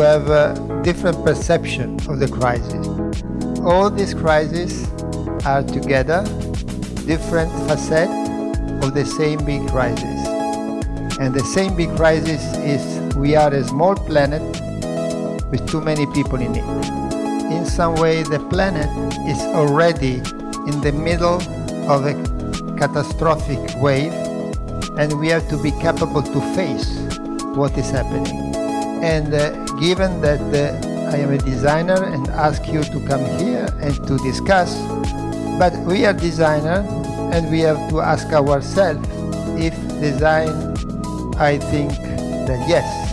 have a different perception of the crisis. All these crises are together different facets of the same big crisis. And the same big crisis is we are a small planet with too many people in it. In some way, the planet is already in the middle of a catastrophic wave and we have to be capable to face what is happening. And uh, given that uh, I am a designer and ask you to come here and to discuss, but we are designers and we have to ask ourselves if design, I think that yes,